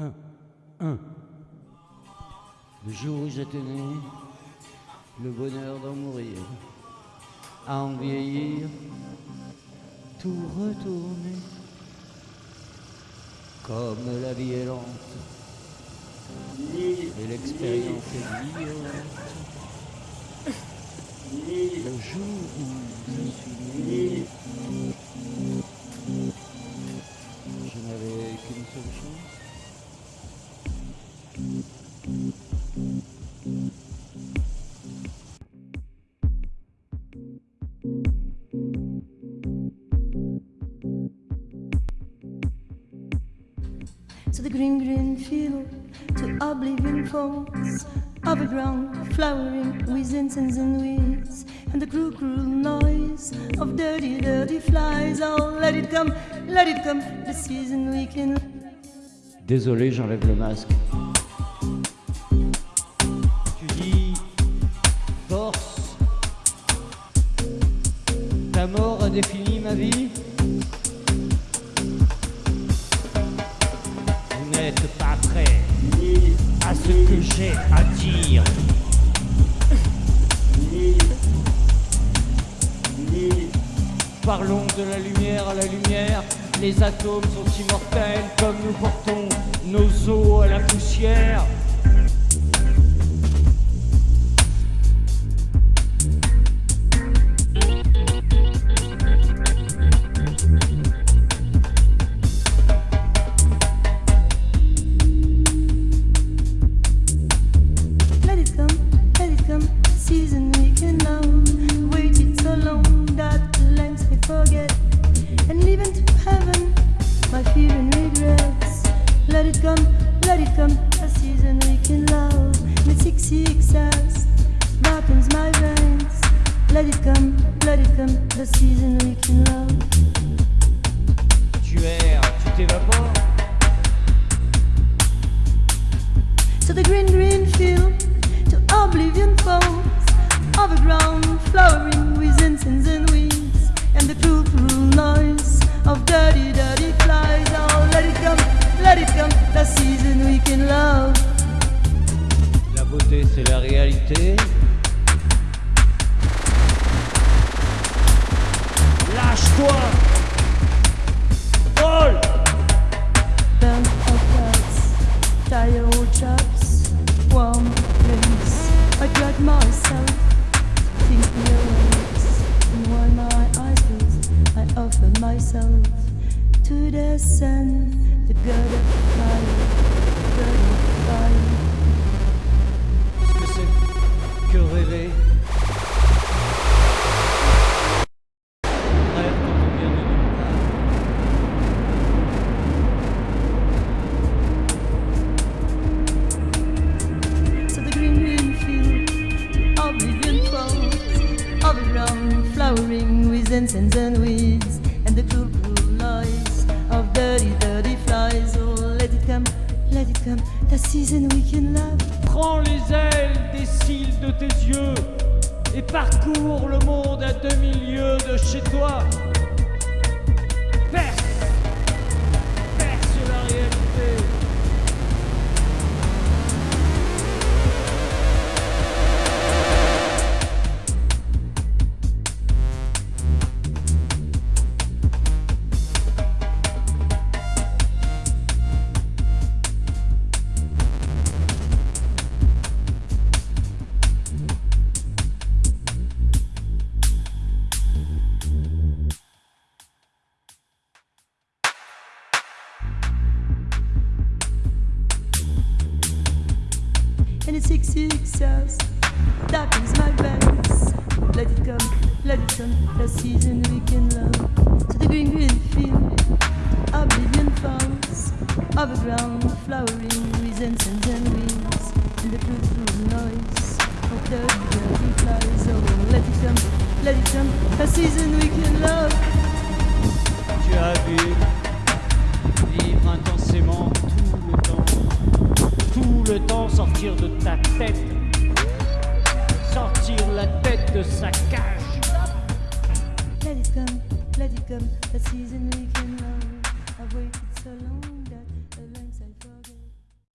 Un, un. Le jour où j'étais né, le bonheur d'en mourir, à en vieillir, tout retourner. Comme la vie est lente, et l'expérience est violente. Le jour où je suis né, je n'avais qu'une seule chance. So the green, green field to oblivion falls. Ground flowering with incense and weeds. And the cruel, cruel noise of dirty, dirty flies. Oh, let it come, let it come, the season we can Désolé, j'enlève le masque. Ta mort a défini ma vie. Vous n'êtes pas prêt à ce que j'ai à dire. Parlons de la lumière à la lumière. Les atomes sont immortels comme nous portons nos os à la poussière. Tu erres, tu t'évapores. to the green, green field, to oblivion falls, ground flowering with incense and weeds, and the cruel, cruel noise of dirty, dirty flies. Oh, let it come, let it come, the season we can love. La beauté, c'est la réalité. что? Incense and weeds, and the cruel, cruel noise of dirty, dirty flies. Oh, let it come, let it come, the season we can love. Prends les ailes des cils de tes yeux et parcours le monde à demi-lieues de chez toi. Perce and it's six success darkens my veins. Let it come, let it come, the season we can love. To the green, green field, oblivion falls, of a ground flowering with incense and weeds, and the cruel noise of dirty, dirty flies. Oh, let it come, let it come, the season we can love. Tu sortir de ta tête, sortir la tête de sa cage. Let it come, let it come, the season we can love. I've waited so long.